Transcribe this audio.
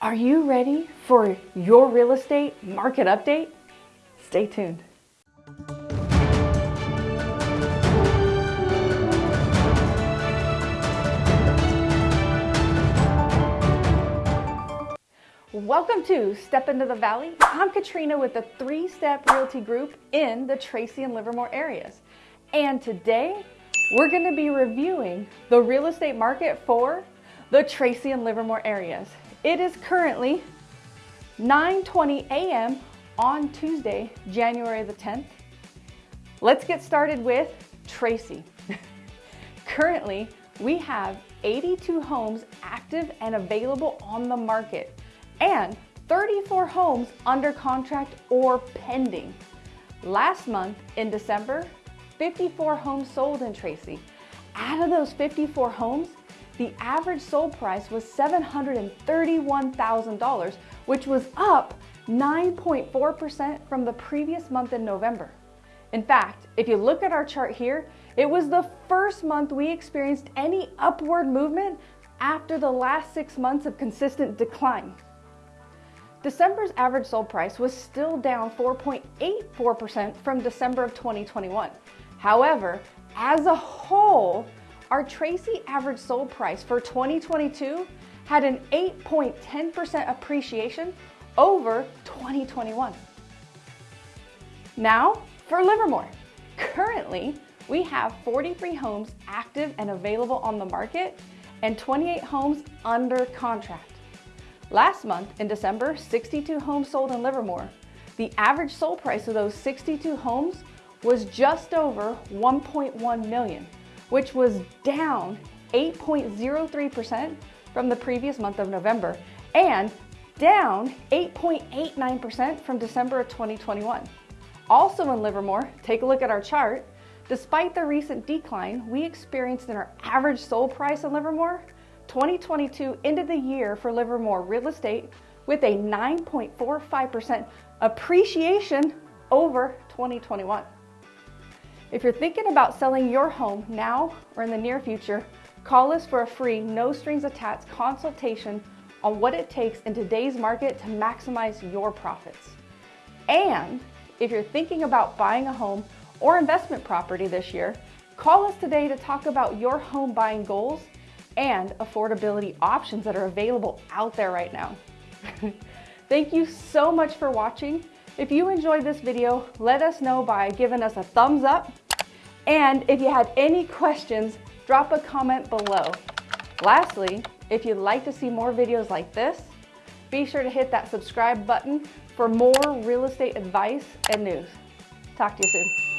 Are you ready for your real estate market update? Stay tuned. Welcome to Step Into the Valley. I'm Katrina with the Three Step Realty Group in the Tracy and Livermore areas. And today we're going to be reviewing the real estate market for the Tracy and Livermore areas. It is currently 9.20 a.m. on Tuesday, January the 10th. Let's get started with Tracy. Currently, we have 82 homes active and available on the market and 34 homes under contract or pending. Last month in December, 54 homes sold in Tracy. Out of those 54 homes, the average sold price was $731,000, which was up 9.4% from the previous month in November. In fact, if you look at our chart here, it was the first month we experienced any upward movement after the last six months of consistent decline. December's average sold price was still down 4.84% from December of 2021. However, as a whole, our Tracy average sold price for 2022 had an 8.10% appreciation over 2021. Now for Livermore. Currently, we have 43 homes active and available on the market and 28 homes under contract. Last month in December, 62 homes sold in Livermore. The average sold price of those 62 homes was just over 1.1 million which was down 8.03% from the previous month of November and down 8.89% from December of 2021. Also in Livermore, take a look at our chart. Despite the recent decline we experienced in our average sold price in Livermore, 2022 ended the year for Livermore real estate with a 9.45% appreciation over 2021. If you're thinking about selling your home now or in the near future, call us for a free, no strings attached consultation on what it takes in today's market to maximize your profits. And if you're thinking about buying a home or investment property this year, call us today to talk about your home buying goals and affordability options that are available out there right now. Thank you so much for watching. If you enjoyed this video, let us know by giving us a thumbs up. And if you had any questions, drop a comment below. Lastly, if you'd like to see more videos like this, be sure to hit that subscribe button for more real estate advice and news. Talk to you soon.